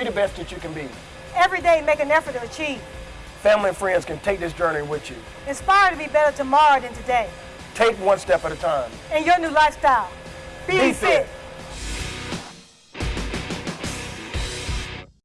Be the best that you can be. Every day, make an effort to achieve. Family and friends can take this journey with you. Inspire to be better tomorrow than today. Take one step at a time. In your new lifestyle. Be, Be fit. fit.